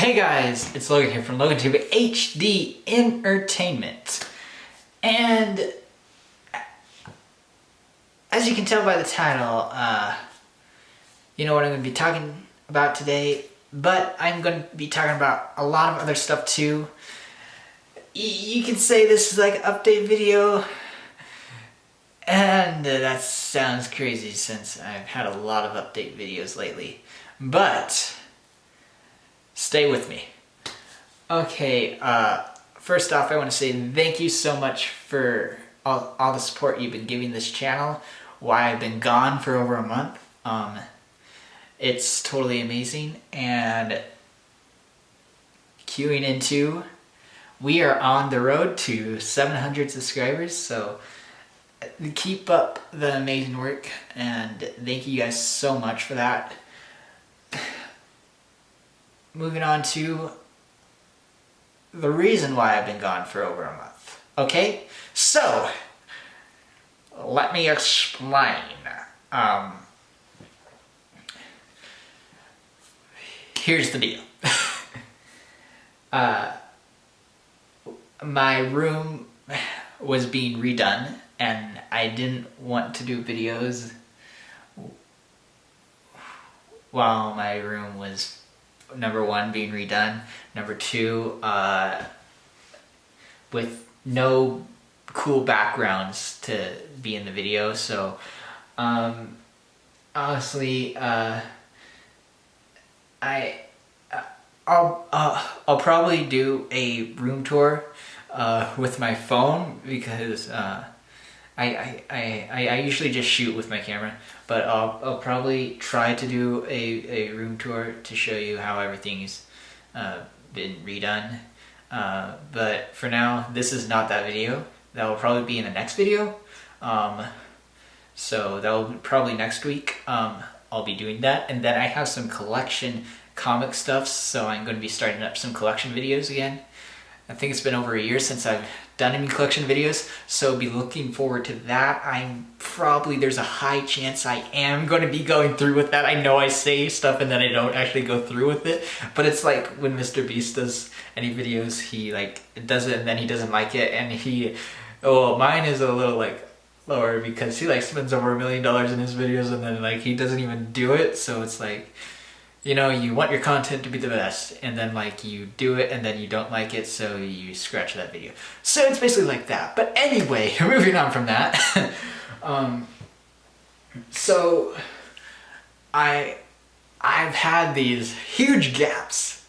Hey guys, it's Logan here from LoganTube HD Entertainment. And as you can tell by the title, uh, you know what I'm going to be talking about today, but I'm going to be talking about a lot of other stuff too. Y you can say this is like an update video, and that sounds crazy since I've had a lot of update videos lately. But Stay with me. Okay, uh, first off, I want to say thank you so much for all, all the support you've been giving this channel while I've been gone for over a month. Um, it's totally amazing, and queuing into, we are on the road to 700 subscribers, so keep up the amazing work, and thank you guys so much for that moving on to the reason why I've been gone for over a month. Okay, so let me explain. Um, here's the deal. uh, my room was being redone and I didn't want to do videos while my room was number one being redone, number two uh, with no cool backgrounds to be in the video. So um, honestly, uh, I uh, I'll uh, I'll probably do a room tour uh, with my phone because uh, I, I, I, I usually just shoot with my camera, but I'll, I'll probably try to do a, a room tour to show you how everything's uh, been redone. Uh, but for now, this is not that video. That will probably be in the next video. Um, so that will probably next week. Um, I'll be doing that. And then I have some collection comic stuff, so I'm going to be starting up some collection videos again. I think it's been over a year since I've done any collection videos, so be looking forward to that. I'm probably, there's a high chance I am going to be going through with that. I know I say stuff and then I don't actually go through with it, but it's like when Mr. Beast does any videos, he like does it and then he doesn't like it and he, oh, mine is a little like lower because he like spends over a million dollars in his videos and then like he doesn't even do it, so it's like, you know, you want your content to be the best, and then like you do it, and then you don't like it, so you scratch that video. So it's basically like that. But anyway, moving on from that. um, so I I've had these huge gaps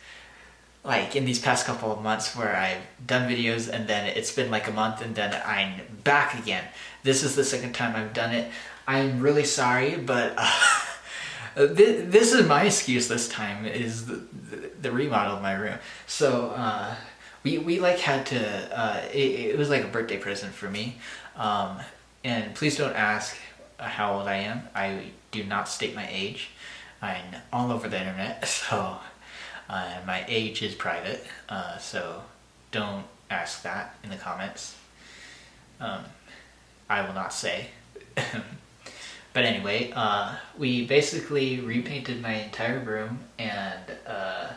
like in these past couple of months where I've done videos and then it's been like a month and then I'm back again. This is the second time I've done it. I'm really sorry, but uh, Uh, this is my excuse this time is the, the, remodel of my room. So uh, we, we like had to, uh, it, it, was like a birthday present for me. Um, and please don't ask how old I am. I do not state my age. I'm all over the internet, so uh, my age is private. Uh, so don't ask that in the comments. Um, I will not say. But anyway, uh, we basically repainted my entire room and uh,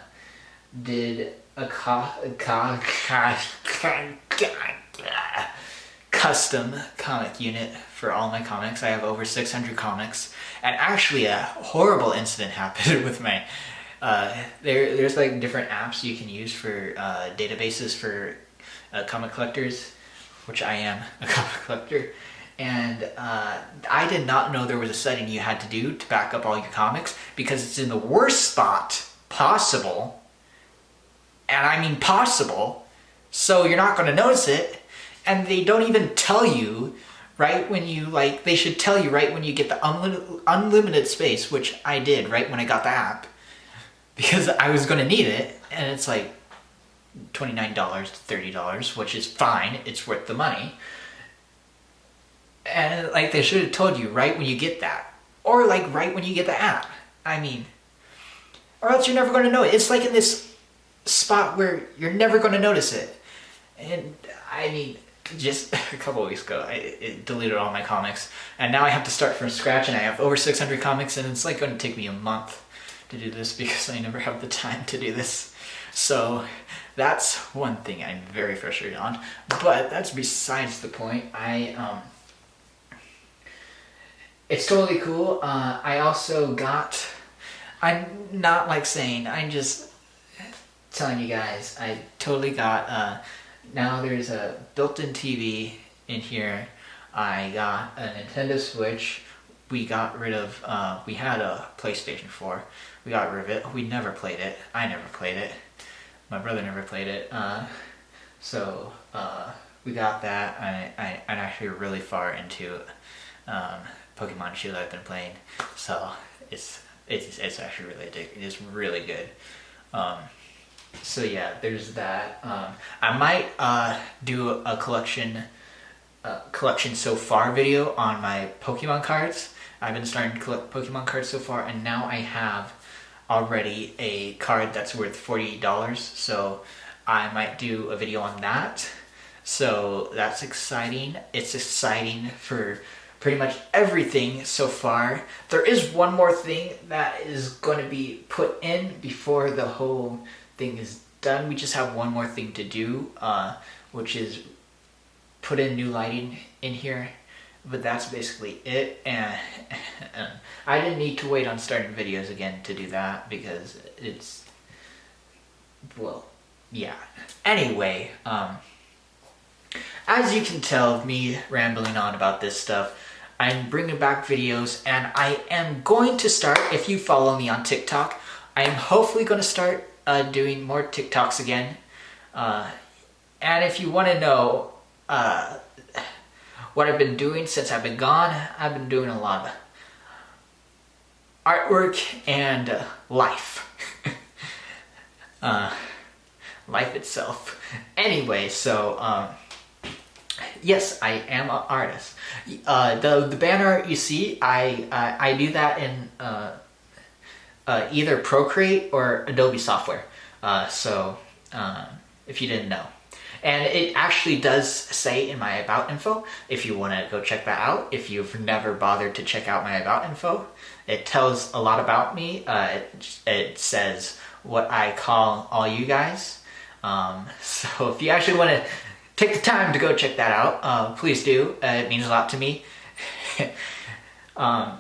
did a, co a co custom comic unit for all my comics. I have over 600 comics. And actually a horrible incident happened with my... Uh, there, there's like different apps you can use for uh, databases for uh, comic collectors, which I am a comic collector and uh, I did not know there was a setting you had to do to back up all your comics because it's in the worst spot possible, and I mean possible, so you're not going to notice it, and they don't even tell you right when you like they should tell you right when you get the unlimited, unlimited space which I did right when I got the app because I was going to need it. And it's like $29 to $30 which is fine it's worth the money and like they should have told you right when you get that. Or like right when you get the app. I mean, or else you're never going to know it. It's like in this spot where you're never going to notice it. And I mean, just a couple weeks ago, I deleted all my comics. And now I have to start from scratch and I have over 600 comics and it's like going to take me a month to do this because I never have the time to do this. So that's one thing I'm very frustrated on. But that's besides the point. I um, it's totally cool. Uh, I also got. I'm not like saying. I'm just telling you guys. I totally got. Uh, now there's a built-in TV in here. I got a Nintendo Switch. We got rid of. Uh, we had a PlayStation 4. We got rid of it. We never played it. I never played it. My brother never played it. Uh, so uh, we got that. I, I, I'm actually really far into um, Pokemon Shield I've been playing. So it's it's, it's actually really addictive. It's really good. Um, so yeah, there's that. Um, I might uh, do a collection uh, collection so far video on my Pokemon cards. I've been starting to collect Pokemon cards so far, and now I have already a card that's worth $48 so I might do a video on that so that's exciting it's exciting for pretty much everything so far. There is one more thing that is going to be put in before the whole thing is done. We just have one more thing to do uh, which is put in new lighting in here but that's basically it. And, I didn't need to wait on starting videos again to do that because it's well yeah. Anyway um as you can tell me rambling on about this stuff I'm bringing back videos and I am going to start if you follow me on TikTok I am hopefully going to start uh, doing more TikToks again uh, and if you want to know uh, what I've been doing since I've been gone, I've been doing a lot of artwork and uh, life. uh, life itself. Anyway, so, um, yes, I am an artist. Uh, the, the banner you see, I, uh, I do that in uh, uh, either Procreate or Adobe software. so, um, if you didn't know. And it actually does say in my about info, if you want to go check that out, if you've never bothered to check out my about info, it tells a lot about me. Uh, it, it, says what I call all you guys. Um, so if you actually want to take the time to go check that out, uh, please do. Uh, it means a lot to me. um,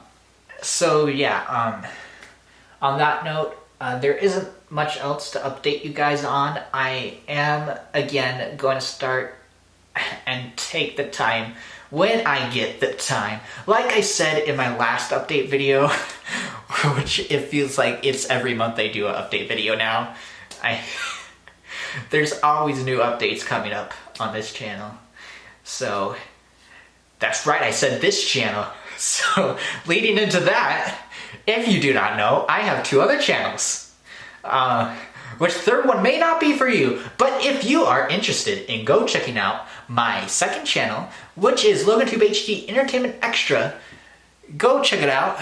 so yeah, um, on that note, uh, there isn't much else to update you guys on. I am, again, going to start and take the time when I get the time. Like I said in my last update video, which it feels like it's every month I do an update video now. I There's always new updates coming up on this channel. So, that's right, I said this channel. So, leading into that, if you do not know, I have two other channels. Uh, which third one may not be for you, but if you are interested in go checking out my second channel, which is LoganTube HD Entertainment Extra, go check it out.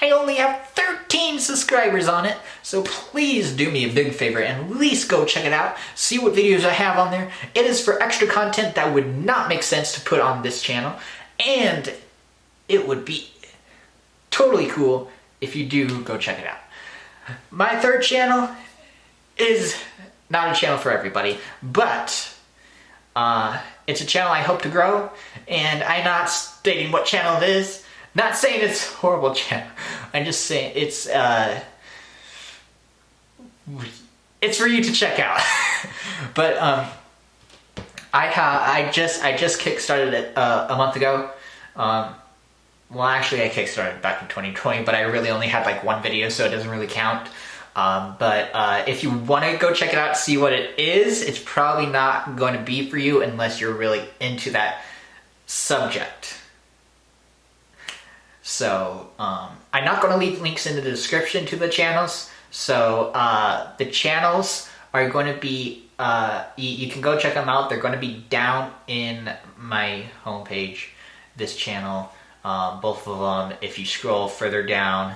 I only have 13 subscribers on it, so please do me a big favor and at least go check it out, see what videos I have on there. It is for extra content that would not make sense to put on this channel, and it would be totally cool if you do go check it out. My third channel is not a channel for everybody, but uh, it's a channel I hope to grow, and I'm not stating what channel it is. Not saying it's horrible channel. I'm just saying it's uh, it's for you to check out. but um, I ha I just I just kickstarted it uh, a month ago. Um, well, actually, I kickstarted back in 2020, but I really only had like one video, so it doesn't really count. Um, but uh, if you want to go check it out, see what it is, it's probably not going to be for you unless you're really into that subject. So um, I'm not going to leave links in the description to the channels. So uh, the channels are going to be, uh, you, can go check them out. They're going to be down in my homepage, this channel. Um, both of them, if you scroll further down,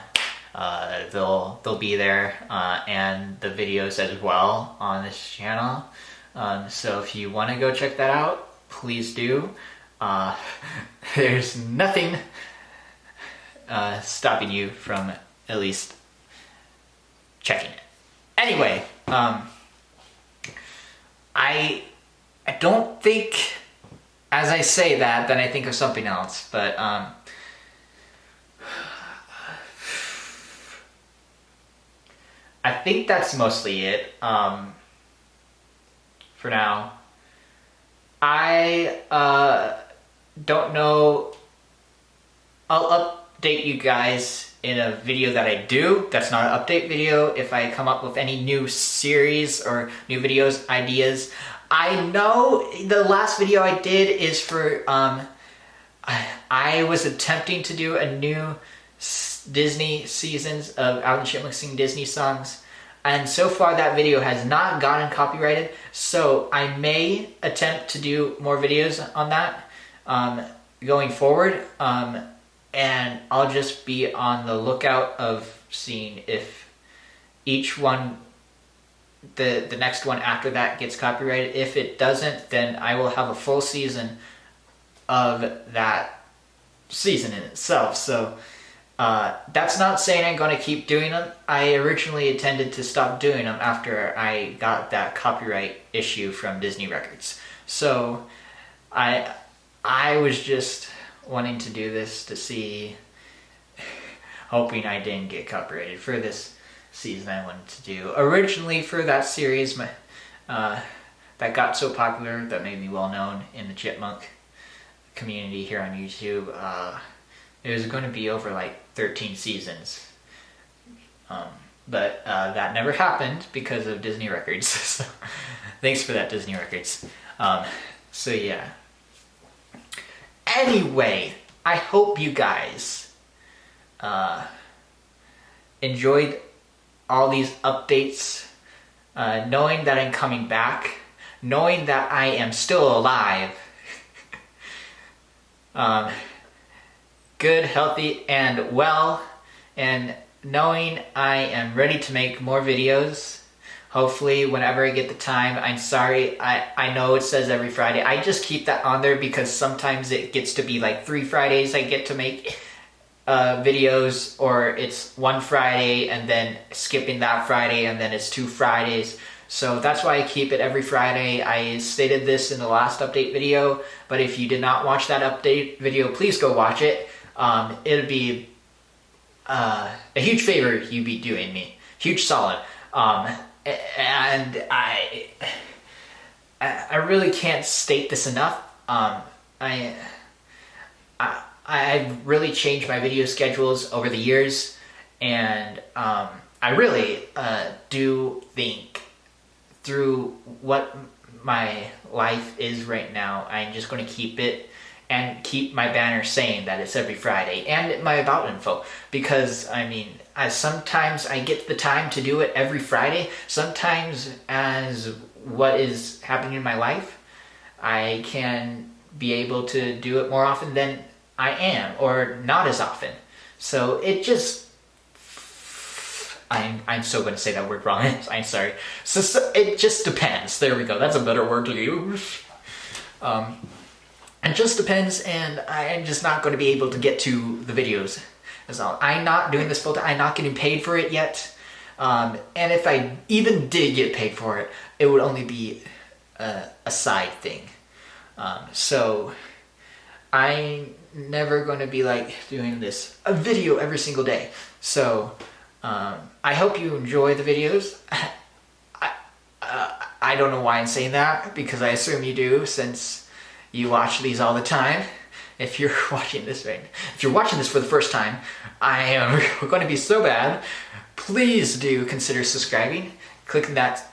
uh, they'll they'll be there, uh, and the videos as well on this channel. Um, so if you want to go check that out, please do. Uh, there's nothing uh, stopping you from at least checking it. Anyway, um, I I don't think as I say that, then I think of something else. But um, I think that's mostly it um, for now. I uh, don't know. I'll update you guys in a video that I do. That's not an update video. If I come up with any new series or new videos, ideas. I know the last video I did is for, um, I, was attempting to do a new Disney seasons of Alvin Chipmunk sing Disney songs. And so far that video has not gotten copyrighted. So I may attempt to do more videos on that um, going forward. Um, and I'll just be on the lookout of seeing if each one the the next one after that gets copyrighted. If it doesn't, then I will have a full season of that season in itself. So uh, that's not saying I'm going to keep doing them. I originally intended to stop doing them after I got that copyright issue from Disney Records. So I I was just wanting to do this to see, hoping I didn't get copyrighted for this season I wanted to do. Originally for that series my, uh, that got so popular that made me well known in the chipmunk community here on YouTube, uh, it was going to be over like 13 seasons. Um, but uh, that never happened because of Disney Records. so, thanks for that, Disney Records. Um, so yeah. Anyway, I hope you guys uh, enjoyed all these updates, uh, knowing that I'm coming back, knowing that I am still alive, um, good, healthy, and well, and knowing I am ready to make more videos. Hopefully, whenever I get the time, I'm sorry, I, I know it says every Friday. I just keep that on there because sometimes it gets to be like three Fridays I get to make uh, videos or it's one Friday and then skipping that Friday and then it's two Fridays. So that's why I keep it every Friday. I stated this in the last update video, but if you did not watch that update video, please go watch it. Um, it'd be uh, a huge favor you'd be doing me. Huge solid. Um, and I, I really can't state this enough. Um, I, I I've really changed my video schedules over the years, and um, I really uh, do think through what my life is right now, I'm just going to keep it and keep my banner saying that it's every Friday and my about info because I mean as sometimes I get the time to do it every Friday sometimes as what is happening in my life I can be able to do it more often than I am, or not as often. So it just, I'm, I'm so going to say that word wrong, I'm sorry. So, so, it just depends, there we go, that's a better word to use. Um, it just depends, and I'm just not going to be able to get to the videos. As all. I'm not doing this full time, I'm not getting paid for it yet. Um, and if I even did get paid for it, it would only be a, a side thing. Um, so I'm never going to be like doing this a video every single day. So um, I hope you enjoy the videos. I, uh, I don't know why I'm saying that because I assume you do since you watch these all the time. If you're watching this right, if you're watching this for the first time, I am going to be so bad. Please do consider subscribing, clicking that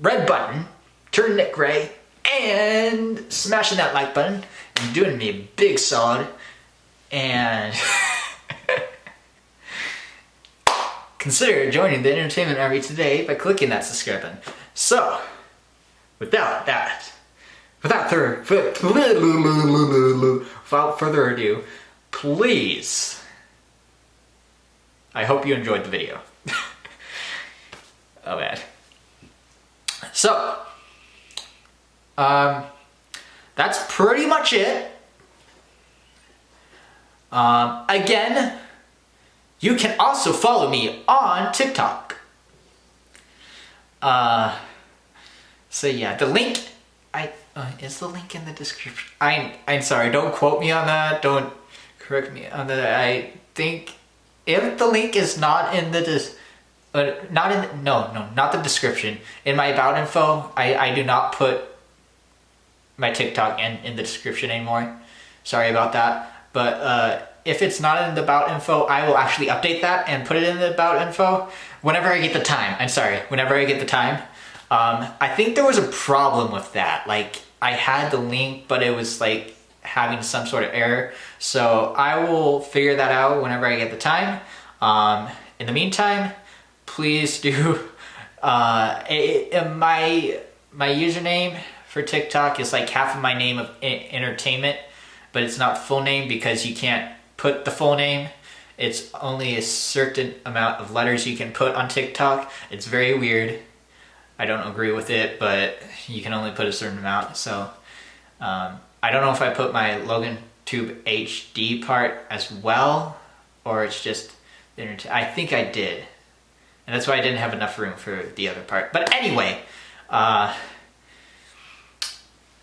red button, turn it gray, and smashing that like button and doing me a big solid and consider joining the entertainment army today by clicking that subscribe button. So, without that, without further, without further ado, please, I hope you enjoyed the video. oh bad. So, um, that's pretty much it. Um, again, you can also follow me on TikTok. Uh, so yeah, the link, I uh, is the link in the description. I I'm sorry, don't quote me on that. Don't correct me on that. I think if the link is not in the dis, uh, not in the, no no not the description in my about info, I I do not put my TikTok in in the description anymore. Sorry about that, but uh, if it's not in the about info, I will actually update that and put it in the about info whenever I get the time. I'm sorry, whenever I get the time. Um, I think there was a problem with that. Like I had the link, but it was like having some sort of error. So I will figure that out whenever I get the time. Um, in the meantime, please do, uh, it, it, my, my username for TikTok is like half of my name of entertainment, but it's not full name because you can't put the full name. It's only a certain amount of letters you can put on TikTok. It's very weird. I don't agree with it, but you can only put a certain amount. So um, I don't know if I put my Logan Tube HD part as well, or it's just the I think I did. And that's why I didn't have enough room for the other part. But anyway, uh,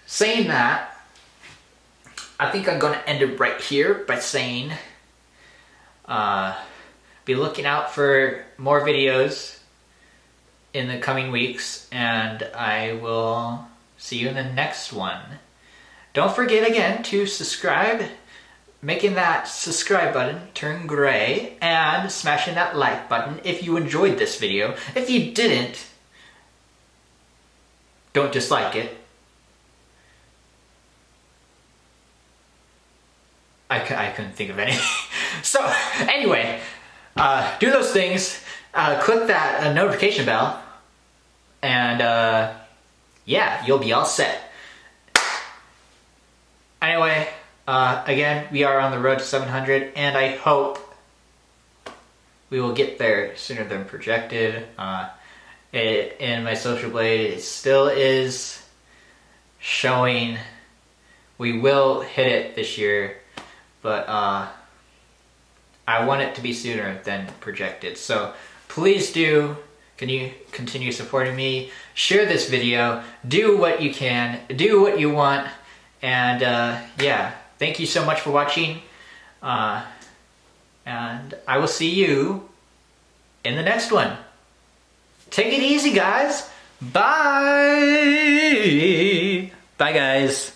saying that, I think I'm going to end it right here by saying, uh, be looking out for more videos in the coming weeks, and I will see you in the next one. Don't forget again to subscribe, making that subscribe button turn gray, and smashing that like button if you enjoyed this video. If you didn't, don't dislike it. I, I couldn't think of anything. so, anyway, uh, do those things. Uh, click that uh, notification bell and uh, yeah, you'll be all set. Anyway, uh, again, we are on the road to 700, and I hope we will get there sooner than projected. Uh, it, in my social blade, it still is showing we will hit it this year, but uh, I want it to be sooner than projected. So please do can you continue supporting me? Share this video, do what you can, do what you want, and uh, yeah, thank you so much for watching, uh, and I will see you in the next one. Take it easy, guys. Bye. Bye, guys.